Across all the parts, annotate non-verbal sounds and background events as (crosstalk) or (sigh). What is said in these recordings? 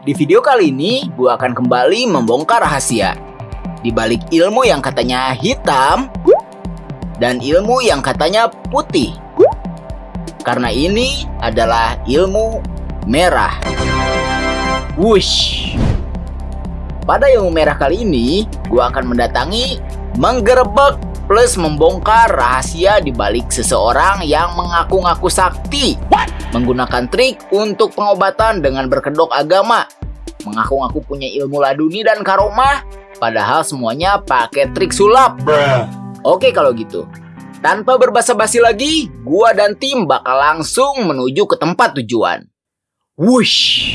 Di video kali ini, gue akan kembali membongkar rahasia. Di balik ilmu yang katanya hitam, dan ilmu yang katanya putih. Karena ini adalah ilmu merah. Wush. Pada ilmu merah kali ini, gue akan mendatangi, menggerebek, plus membongkar rahasia di balik seseorang yang mengaku-ngaku sakti. Menggunakan trik untuk pengobatan dengan berkedok agama. Mengaku-ngaku punya ilmu laduni dan karomah, padahal semuanya pakai trik sulap. Oke kalau gitu. Tanpa berbasa-basi lagi, gua dan tim bakal langsung menuju ke tempat tujuan. Wush.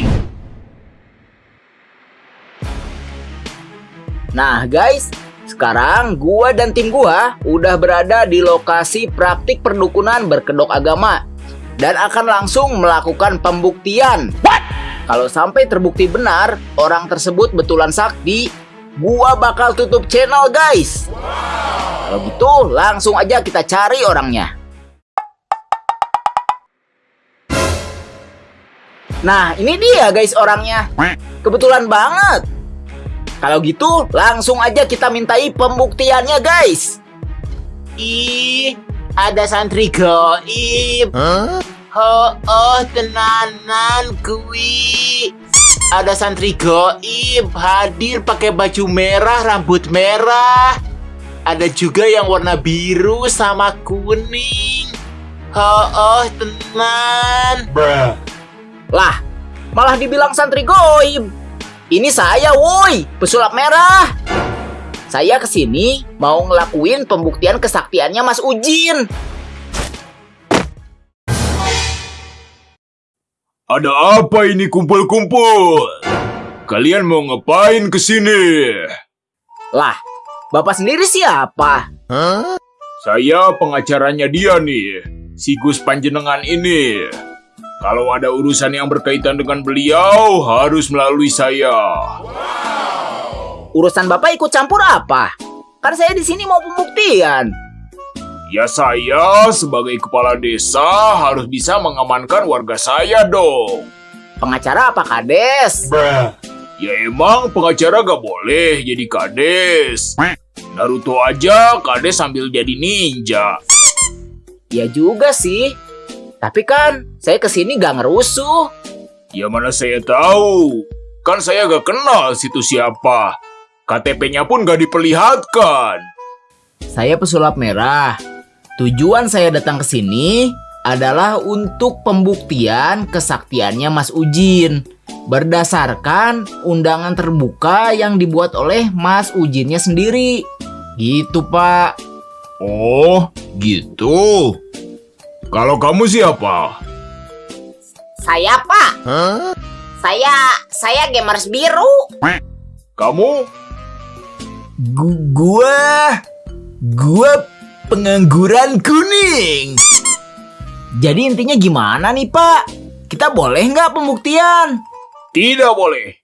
Nah guys, sekarang gua dan tim gua udah berada di lokasi praktik perdukunan berkedok agama dan akan langsung melakukan pembuktian. Kalau sampai terbukti benar orang tersebut betulan sakti, gua bakal tutup channel guys. Kalau gitu langsung aja kita cari orangnya. Nah ini dia guys orangnya. Kebetulan banget. Kalau gitu langsung aja kita mintai pembuktiannya guys. Ih, ada santri goib. Ho, oh tenanan kui. Ada santri goib hadir pakai baju merah, rambut merah. Ada juga yang warna biru sama kuning. Ho, oh tenan. Lah, malah dibilang santri goib. Ini saya, woi, pesulap merah. Saya ke sini mau ngelakuin pembuktian kesaktiannya Mas Ujin. Ada apa ini kumpul-kumpul? Kalian mau ngapain ke sini? Lah, Bapak sendiri siapa? Saya pengacaranya dia nih, si Gus Panjenengan ini. Kalau ada urusan yang berkaitan dengan beliau, harus melalui saya. Urusan Bapak ikut campur apa? Kan saya di sini mau pembuktian. Ya saya sebagai kepala desa harus bisa mengamankan warga saya dong. Pengacara apa Kades? Ya emang pengacara gak boleh jadi kades. Naruto aja kades sambil jadi ninja. Ya juga sih. Tapi kan saya ke sini gak ngerusuh. Ya mana saya tahu. Kan saya gak kenal situ siapa. KTP-nya pun gak diperlihatkan. Saya pesulap merah. Tujuan saya datang ke sini adalah untuk pembuktian kesaktiannya Mas Ujin berdasarkan undangan terbuka yang dibuat oleh Mas Ujinnya sendiri. Gitu, Pak. Oh, gitu. Kalau kamu siapa? Saya Pak. Saya saya gamers biru. Kamu? Gu- gua gua pengangguran kuning. Jadi intinya gimana nih, Pak? Kita boleh nggak pembuktian? Tidak boleh.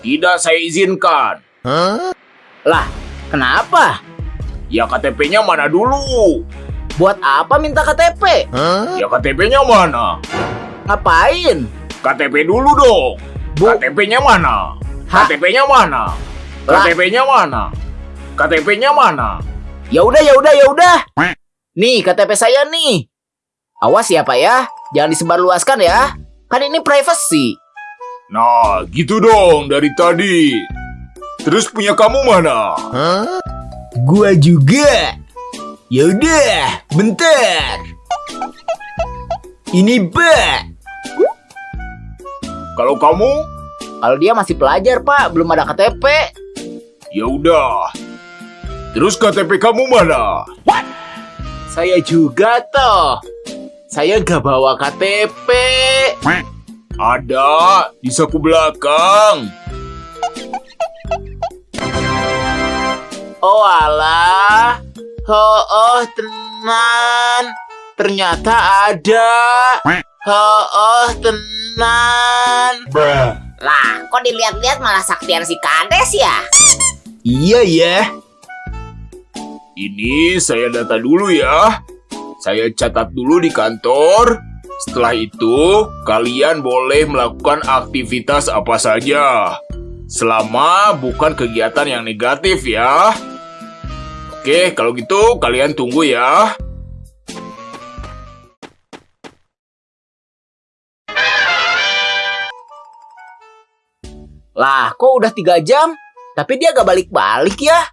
Tidak saya izinkan. Lah, kenapa? Ya KTP-nya mana dulu? Buat apa minta KTP? Ya KTP-nya mana? Ngapain? KTP dulu dong. Bu- KTP-nya mana? KTP-nya mana? KTP-nya mana? KTP-nya mana? Ya udah, ya udah, ya udah. Nih KTP saya nih. Awas ya, Pak ya. Jangan disebarluaskan ya. Kan ini privacy. Nah, gitu dong dari tadi. Terus punya kamu mana? Gua juga. Yaudah, bentar. Ini Pak. Kalau kamu, Kalau dia masih pelajar, Pak, belum ada KTP. ya udah. Terus KTP kamu mana? Saya juga toh. Saya gak bawa KTP. Ada di saku belakang. Oh alah. Oh, oh tenan. Ternyata ada. Oh, oh tenan. Lah, kok dilihat-lihat malah saktian si Kades ya? Iya ya. Ini saya data dulu ya. Saya catat dulu di kantor. Setelah itu, kalian boleh melakukan aktivitas apa saja. Selama bukan kegiatan yang negatif ya. Oke, kalau gitu kalian tunggu ya. Lah, kok udah tiga jam? Tapi dia gak balik-balik ya?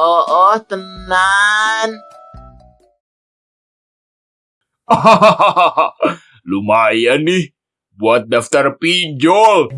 Oh, oh, tenan. (laughs) Lumayan nih buat daftar pinjol.